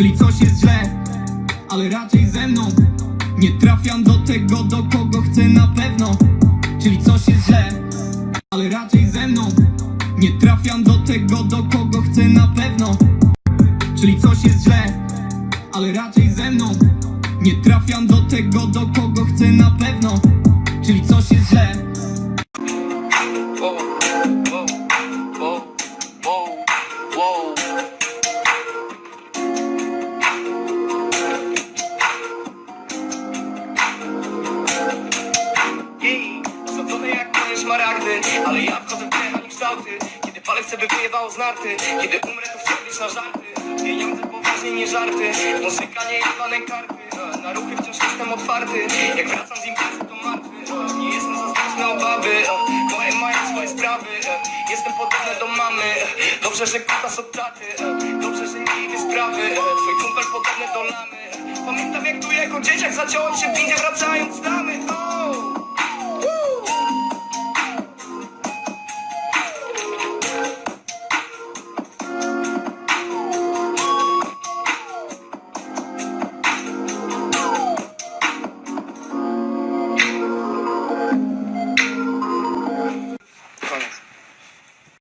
Czyli coś jest źle, ale raczej ze mną Nie trafiam do tego, do kogo chcę na pewno. Czyli coś jest źle, ale raczej ze mną Nie trafiam do tego, do kogo chcę na pewno. Czyli coś jest źle, ale raczej ze mną Nie trafiam do tego, do kogo chcę na pewno. Czyli coś jest źle Osadzone jak moje szmaragdy Ale ja w grę, ani kształty. Kiedy chcę by wyjebało z narty Kiedy umrę to chcę na żarty. Pieniądze poważnie nie żarty Muzyka nie jebane karty. Na ruchy wciąż jestem otwarty Jak wracam z imprezy to martwy. Nie jestem zazdrosny obawy E, Moje mają swoje sprawy. Jestem podobny do mamy Dobrze, że kutas od taty Dobrze, że nie idzie sprawy Twój kumpel podobny do lamy. Pamiętam jak tu jako dzieciak zaciąłem się w windzie wracając z damy O,